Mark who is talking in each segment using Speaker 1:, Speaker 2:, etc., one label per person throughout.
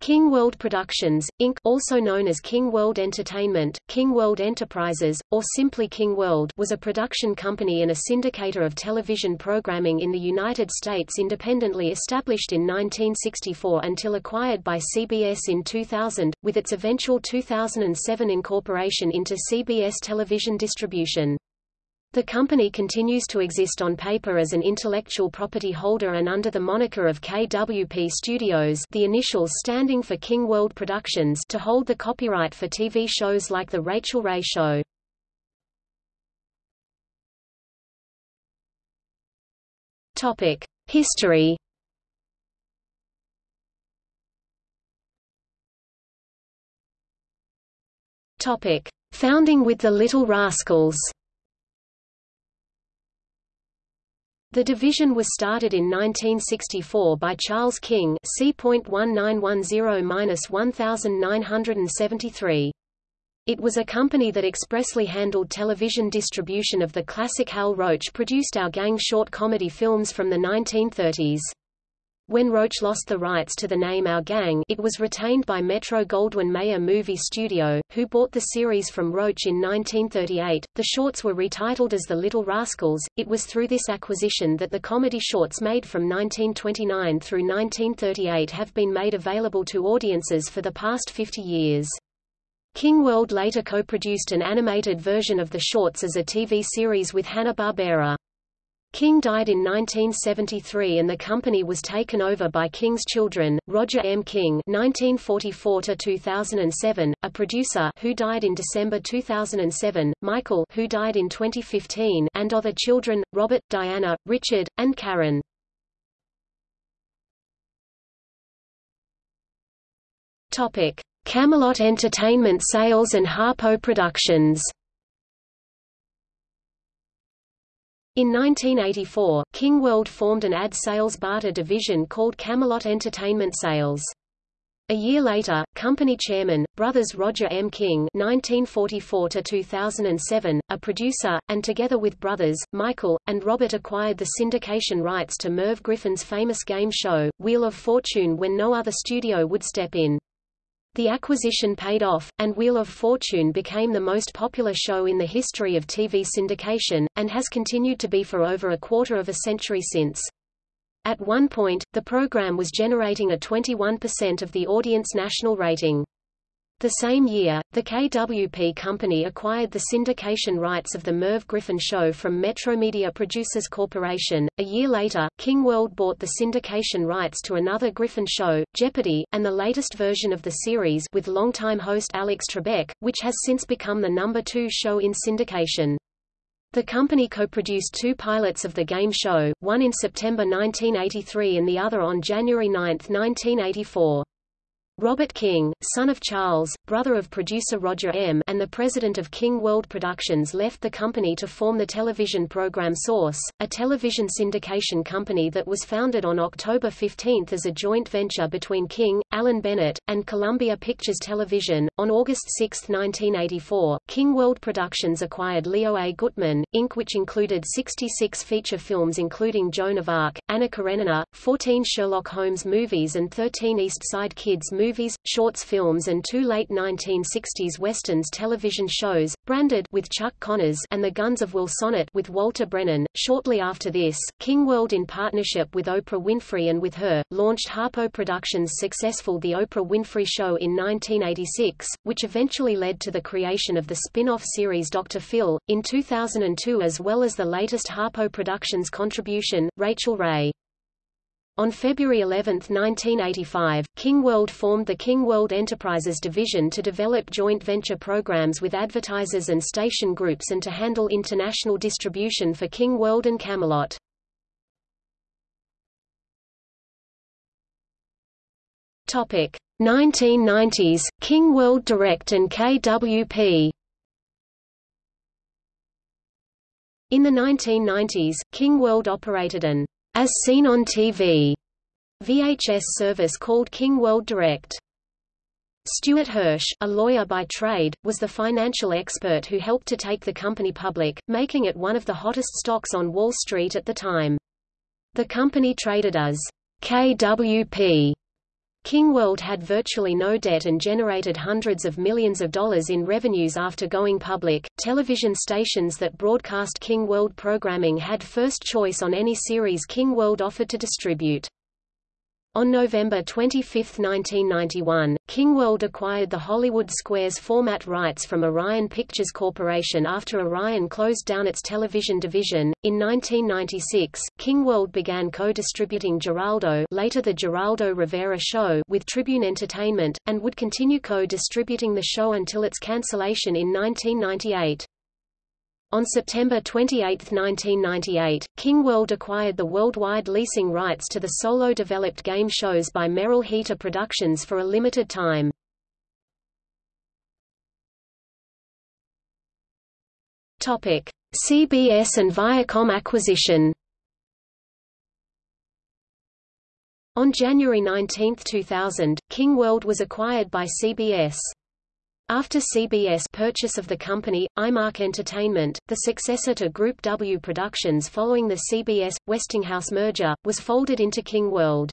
Speaker 1: King World Productions, Inc. also known as King World Entertainment, King World Enterprises, or simply King World was a production company and a syndicator of television programming in the United States independently established in 1964 until acquired by CBS in 2000, with its eventual 2007 incorporation into CBS Television Distribution. The company continues to exist on paper as an intellectual property holder and under the moniker of KWP Studios the initials standing for King World Productions to hold the copyright for TV shows like The Rachael Ray Show. History Founding with the Little Rascals The division was started in 1964 by Charles King C.1910-1973. It was a company that expressly handled television distribution of the classic Hal Roach produced Our Gang short comedy films from the 1930s. When Roach lost the rights to the name Our Gang it was retained by Metro-Goldwyn-Mayer Movie Studio, who bought the series from Roach in 1938. The shorts were retitled as The Little Rascals. It was through this acquisition that the comedy shorts made from 1929 through 1938 have been made available to audiences for the past 50 years. King World later co-produced an animated version of the shorts as a TV series with Hanna-Barbera. King died in 1973 and the company was taken over by King's children, Roger M. King (1944–2007), a producer who died in December 2007, Michael, who died in 2015, and other children, Robert, Diana, Richard, and Karen. Topic: Camelot Entertainment Sales and Harpo Productions. In 1984, King World formed an ad sales barter division called Camelot Entertainment Sales. A year later, company chairman, brothers Roger M. King (1944–2007), a producer, and together with brothers Michael and Robert acquired the syndication rights to Merv Griffin's famous game show, Wheel of Fortune, when no other studio would step in. The acquisition paid off, and Wheel of Fortune became the most popular show in the history of TV syndication, and has continued to be for over a quarter of a century since. At one point, the program was generating a 21% of the audience national rating. The same year, the KWP company acquired the syndication rights of the Merv Griffin show from Metromedia Producers Corporation. A year later, King World bought the syndication rights to another Griffin show, Jeopardy, and the latest version of the series with longtime host Alex Trebek, which has since become the number two show in syndication. The company co-produced two pilots of the game show, one in September 1983 and the other on January 9, 1984. Robert King, son of Charles, brother of producer Roger M. and the president of King World Productions left the company to form the television program Source, a television syndication company that was founded on October 15 as a joint venture between King, Alan Bennett, and Columbia Pictures Television. On August 6, 1984, King World Productions acquired Leo A. Gutman, Inc. which included 66 feature films including Joan of Arc, Anna Karenina, 14 Sherlock Holmes movies and 13 East Side Kids movies movies, shorts films and two late 1960s westerns television shows, Branded with Chuck Connors and The Guns of Will Sonnett with Walter Brennan. Shortly after this, King World in partnership with Oprah Winfrey and with her, launched Harpo Productions' successful The Oprah Winfrey Show in 1986, which eventually led to the creation of the spin-off series Dr. Phil, in 2002 as well as the latest Harpo Productions contribution, Rachael Ray. On February 11, 1985, King World formed the King World Enterprises division to develop joint venture programs with advertisers and station groups and to handle international distribution for King World and Camelot. Topic 1990s King World Direct and KWP In the 1990s, King World operated an as Seen on TV VHS service called King World Direct. Stuart Hersch, a lawyer by trade, was the financial expert who helped to take the company public, making it one of the hottest stocks on Wall Street at the time. The company traded as KWP King World had virtually no debt and generated hundreds of millions of dollars in revenues after going public. Television stations that broadcast King World programming had first choice on any series King World offered to distribute. On November 25, 1991, King World acquired the Hollywood Squares format rights from Orion Pictures Corporation after Orion closed down its television division. In 1996, King World began co-distributing Geraldo, later the Geraldo Rivera Show, with Tribune Entertainment, and would continue co-distributing the show until its cancellation in 1998. On September 28, 1998, King World acquired the worldwide leasing rights to the solo-developed game shows by Merrill Heatter Productions for a limited time. Topic: CBS and Viacom acquisition. On January 19, 2000, King World was acquired by CBS. After CBS purchase of the company, Eyemark Entertainment, the successor to Group W Productions following the CBS-Westinghouse merger, was folded into King World.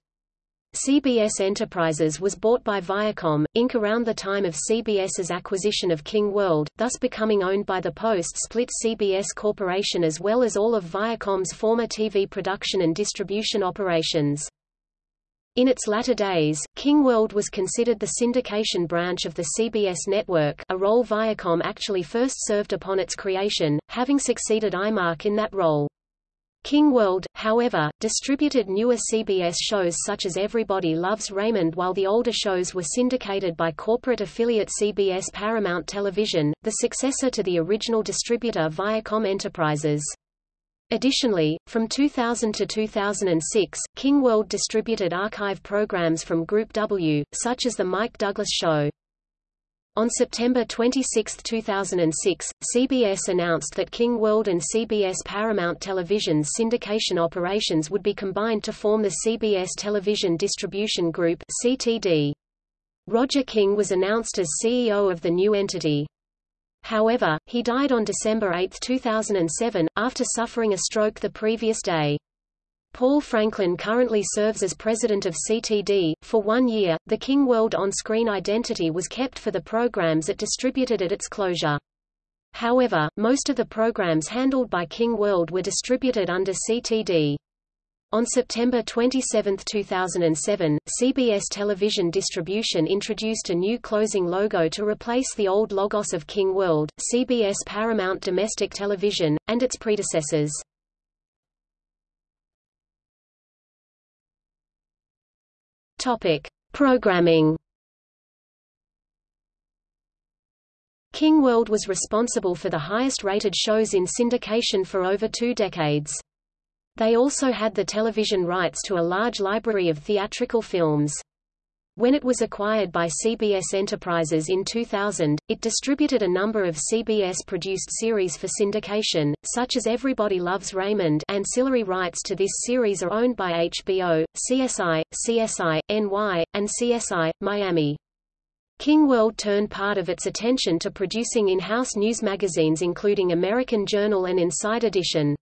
Speaker 1: CBS Enterprises was bought by Viacom, Inc. around the time of CBS's acquisition of King World, thus becoming owned by the post-split CBS Corporation as well as all of Viacom's former TV production and distribution operations. In its latter days, King World was considered the syndication branch of the CBS network a role Viacom actually first served upon its creation, having succeeded Eyemark in that role. King World, however, distributed newer CBS shows such as Everybody Loves Raymond while the older shows were syndicated by corporate affiliate CBS Paramount Television, the successor to the original distributor Viacom Enterprises. Additionally, from 2000 to 2006, King World distributed archive programs from Group W, such as The Mike Douglas Show. On September 26, 2006, CBS announced that King World and CBS Paramount Television's syndication operations would be combined to form the CBS Television Distribution Group CTD. Roger King was announced as CEO of the new entity. However, he died on December 8, 2007, after suffering a stroke the previous day. Paul Franklin currently serves as president of CTD. For one year, the King World on-screen identity was kept for the programs it distributed at its closure. However, most of the programs handled by King World were distributed under CTD. On September 27, 2007, CBS Television Distribution introduced a new closing logo to replace the old logos of King World, CBS Paramount Domestic Television, and its predecessors. Topic: Programming. King World was responsible for the highest-rated shows in syndication for over two decades. They also had the television rights to a large library of theatrical films. When it was acquired by CBS Enterprises in 2000, it distributed a number of CBS-produced series for syndication, such as Everybody Loves Raymond ancillary rights to this series are owned by HBO, CSI, CSI, NY, and CSI, Miami. King World turned part of its attention to producing in-house news magazines including American Journal and Inside Edition.